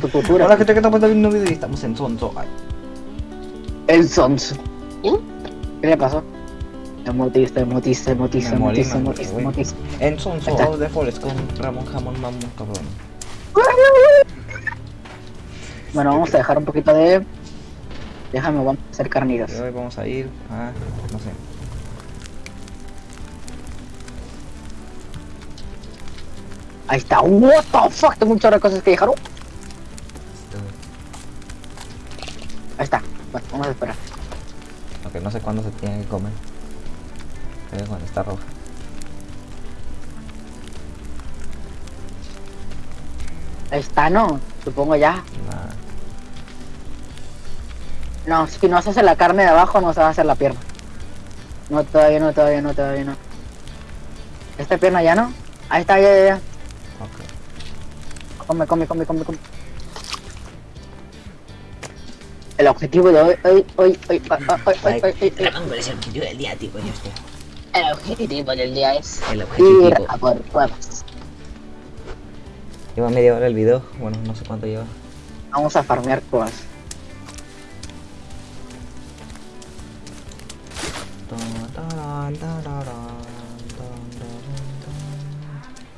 tu cultura. Hola gente que está viendo un video y estamos en Sonso. Ay, El Sons. ¿Qué le pasó? Emotista, emotista, emotista, emotista, emotista. En Sonso de Forest con Ramón Jamón Mamón cabrón. Bueno, vamos a dejar un poquito de... Déjame, vamos a hacer carnitas. Hoy vamos a ir a. no sé. Ahí está. What the fuck, tengo de cosas que dejar. Ahí está. Bueno, vamos a esperar. Aunque no sé cuándo se tiene que comer. Que cuando está roja. Está, ¿no? Supongo ya. Nah. No, si no se hace la carne de abajo, no se va a hacer la pierna. No, todavía no, todavía no, todavía no. Esta pierna ya no. Ahí está, ya, ya, ya. Ok. Come, come, come, come, come. el objetivo de hoy, hoy, hoy, hoy, hoy, hoy, hoy, ¿cuál es el objetivo del día, tío? Yo estoy... El objetivo del día es el objetivo. ir a por cuevas. Lleva media hora el video, bueno, no sé cuánto lleva. Vamos a farmear cuevas.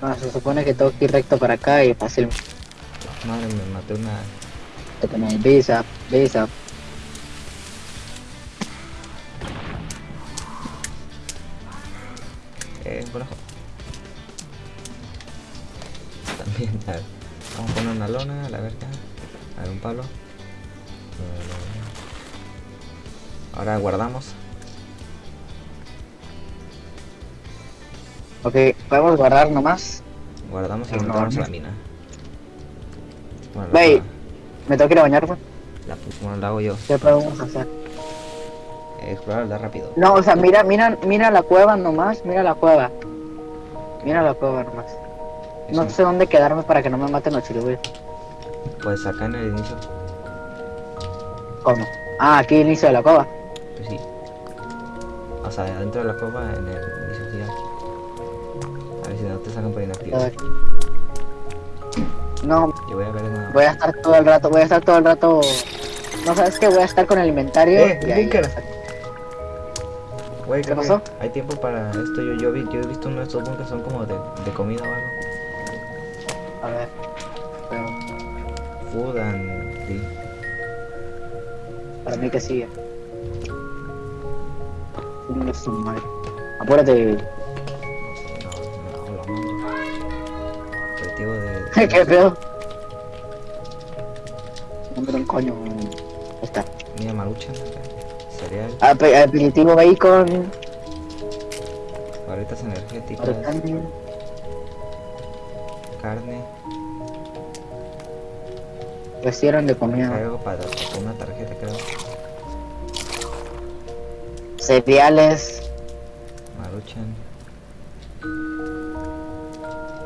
Ah, se supone que tengo que ir recto para acá y fácil. Madre me maté una... Te pone visa, visa, Eh, conejo. También, a ver. Vamos a poner una lona, a la verga. A ver, un palo. Ahora guardamos. Ok, podemos guardar nomás. Guardamos y No, entramos a no. la mina. Bueno, la. Me tengo que ir a bañar, güey. la, bueno, la hago yo. ¿Qué podemos hacer? Explorar da rápido. No, o sea, mira, mira, mira la cueva nomás, mira la cueva. Mira la cueva nomás. No sé dónde quedarme para que no me maten los chilubis. Pues acá en el inicio. ¿Cómo? Ah, aquí inicio de la cueva. Pues sí. O sea, dentro de la cueva en el inicio sí. A ver si no te sacan por inactivo. No, Yo voy a ver una. voy a estar todo el rato, voy a estar todo el rato. No sabes qué, voy a estar con el inventario. Eh, y ahí- Bunker. Güey, ¿Qué pasó? Hay tiempo para esto. Yo, yo, vi, yo he visto uno de estos bunkers son como de, de comida o algo. A ver. pero Food and. Sí. para mí que sigue. Chingue su madre. Apúrate. No, no, no, no. Objetivo de. ¿Qué pedo? No me da un coño. Está. Mira, maruchan acá. Cereal, Ape- Aperitivo bacon. barritas energéticas, orégano. carne. Recibieron de comida. Cargo para, una tarjeta, creo. Cereales. Maruchan.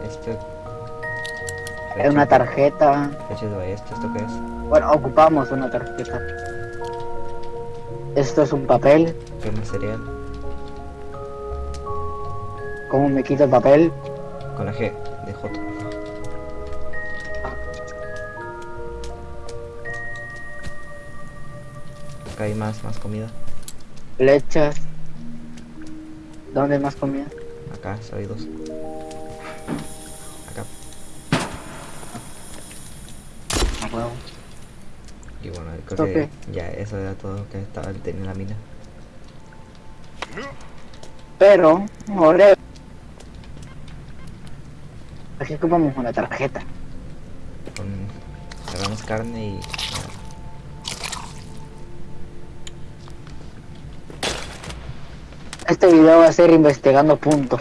Este. eh, Una tarjeta. Ballesta, ¿esto qué es? Bueno, ocupamos una tarjeta. Esto es un papel. ¿Qué más cereal? ¿Cómo me quito el papel? Con la G, de J. Acá hay más, más comida. Lechas. ¿Dónde hay más comida? Acá, hay dos. Acá. A huevo. Y bueno, creo ¿Esto que ya eso era todo que estaba en la mina. Pero, ahora. Aquí ocupamos una tarjeta. Con carne y. Este video va a ser investigando puntos.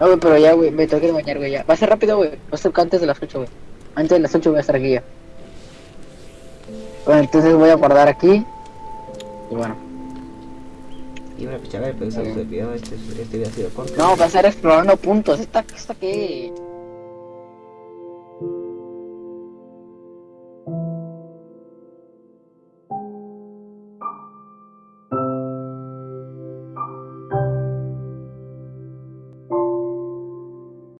No, güey, pero ya, güey, me tengo que bañar, güey, ya. Va a ser rápido, güey. Va a ser antes de las 8, güey. Antes de las 8 voy a estar aquí ya. Bueno, entonces voy a guardar aquí. Y bueno. Y bueno, pues ver, pero este, video ha sido corto. No, va a ser explorando puntos. ¿Esta, esta qué?